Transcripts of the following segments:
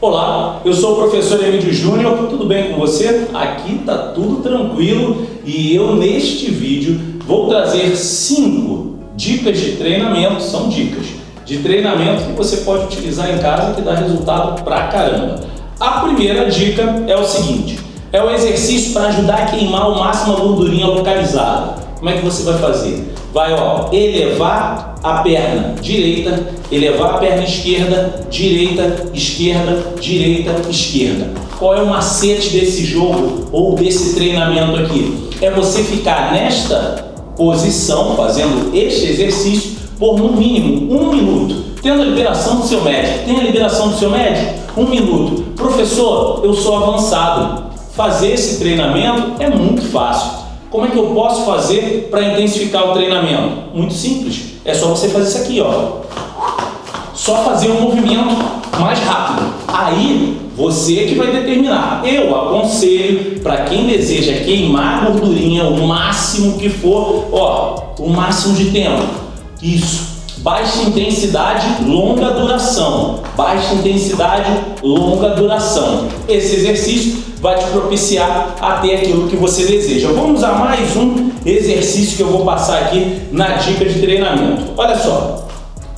Olá, eu sou o professor Emílio Júnior, tudo bem com você? Aqui tá tudo tranquilo e eu neste vídeo vou trazer cinco dicas de treinamento, são dicas de treinamento que você pode utilizar em casa que dá resultado pra caramba. A primeira dica é o seguinte, é o exercício para ajudar a queimar o máximo a gordurinha localizada. Como é que você vai fazer? Vai ó, elevar a perna direita, elevar a perna esquerda, direita, esquerda, direita, esquerda. Qual é o macete desse jogo ou desse treinamento aqui? É você ficar nesta posição, fazendo este exercício, por no mínimo um minuto, tendo a liberação do seu médico. Tem a liberação do seu médico? Um minuto. Professor, eu sou avançado. Fazer esse treinamento é muito fácil. Como é que eu posso fazer para intensificar o treinamento? Muito simples. É só você fazer isso aqui, ó. Só fazer um movimento mais rápido. Aí, você que vai determinar. Eu aconselho para quem deseja queimar gordurinha o máximo que for, ó, o máximo de tempo. Isso. Baixa intensidade, longa duração. Baixa intensidade, longa duração. Esse exercício vai te propiciar a ter aquilo que você deseja. Vamos a mais um exercício que eu vou passar aqui na dica de treinamento. Olha só,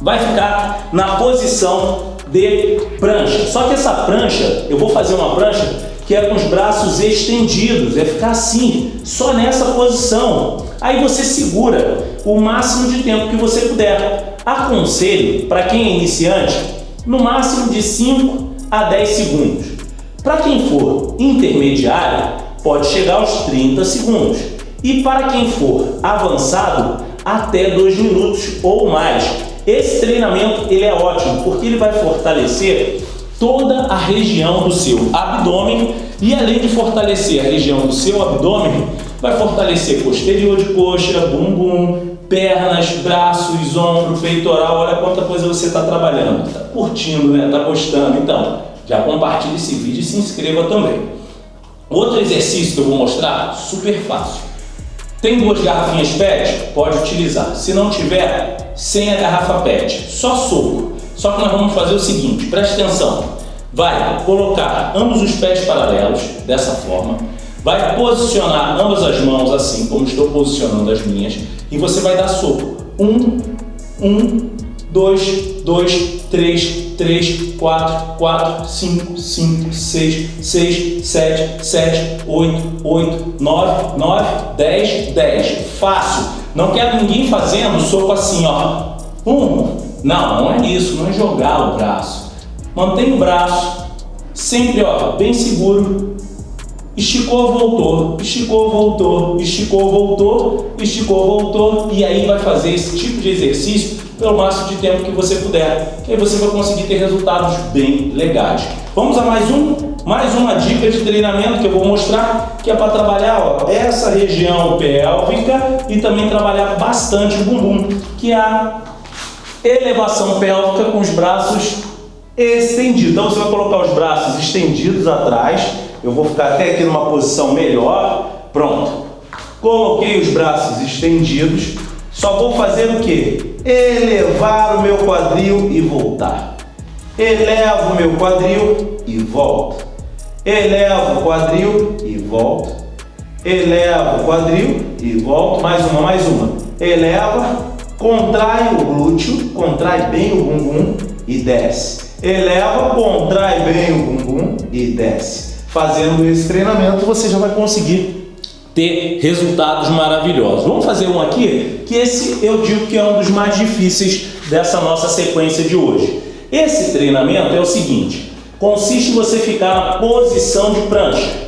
vai ficar na posição de prancha. Só que essa prancha, eu vou fazer uma prancha que é com os braços estendidos, é ficar assim, só nessa posição. Aí você segura o máximo de tempo que você puder. Aconselho, para quem é iniciante, no máximo de 5 a 10 segundos. Para quem for intermediário, pode chegar aos 30 segundos. E para quem for avançado, até 2 minutos ou mais. Esse treinamento ele é ótimo porque ele vai fortalecer toda a região do seu abdômen e além de fortalecer a região do seu abdômen, vai fortalecer posterior de coxa, bumbum, pernas, braços, ombro, peitoral, olha quanta coisa você está trabalhando. Está curtindo, né? Está gostando. Então, já compartilhe esse vídeo e se inscreva também. Outro exercício que eu vou mostrar, super fácil. Tem duas garrafinhas PET? Pode utilizar. Se não tiver, sem a garrafa PET, só soco. Só que nós vamos fazer o seguinte, preste atenção. Vai colocar ambos os pés paralelos, dessa forma. Vai posicionar ambas as mãos assim, como estou posicionando as minhas. E você vai dar soco. Um, um, dois, dois, três, três, quatro, quatro, cinco, cinco, seis, seis, sete, sete, oito, oito, nove, nove, dez, dez. Fácil. Não quero ninguém fazendo soco assim, ó. Um. Não, não é isso, não é jogar o braço. Mantém o braço sempre, ó, bem seguro. Esticou, voltou, esticou, voltou, esticou, voltou, esticou, voltou. E aí vai fazer esse tipo de exercício pelo máximo de tempo que você puder, que aí você vai conseguir ter resultados bem legais. Vamos a mais um, mais uma dica de treinamento que eu vou mostrar, que é para trabalhar ó, essa região pélvica e também trabalhar bastante o bumbum, que é a elevação pélvica com os braços estendidos. Então você vai colocar os braços estendidos atrás, eu vou ficar até aqui numa posição melhor, pronto. Coloquei os braços estendidos, só vou fazer o que? Elevar o meu quadril e voltar. Elevo o meu quadril e volto. Elevo o quadril e volto. Elevo o quadril e volto. Mais uma, mais uma. Eleva, contrai o glúteo, contrai bem o bumbum e desce. Eleva, contrai bem o bumbum e desce. Fazendo esse treinamento, você já vai conseguir ter resultados maravilhosos. Vamos fazer um aqui, que esse eu digo que é um dos mais difíceis dessa nossa sequência de hoje. Esse treinamento é o seguinte, consiste em você ficar na posição de prancha.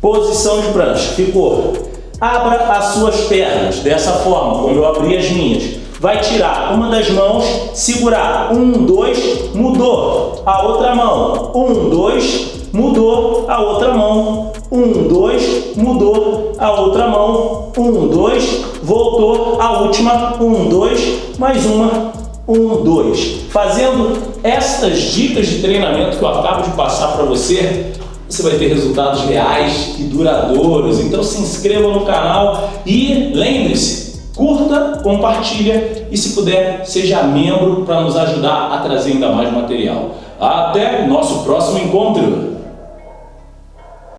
Posição de prancha, ficou. Abra as suas pernas dessa forma, como eu abri as minhas. Vai tirar uma das mãos, segurar. Um, dois, mudou. A outra mão. Um, dois, mudou a outra mão, um, dois, mudou a outra mão, um, dois, voltou a última, um, dois, mais uma, um, dois. Fazendo estas dicas de treinamento que eu acabo de passar para você, você vai ter resultados reais e duradouros. Então se inscreva no canal e lembre-se, curta, compartilha e se puder, seja membro para nos ajudar a trazer ainda mais material. Até nosso próximo encontro!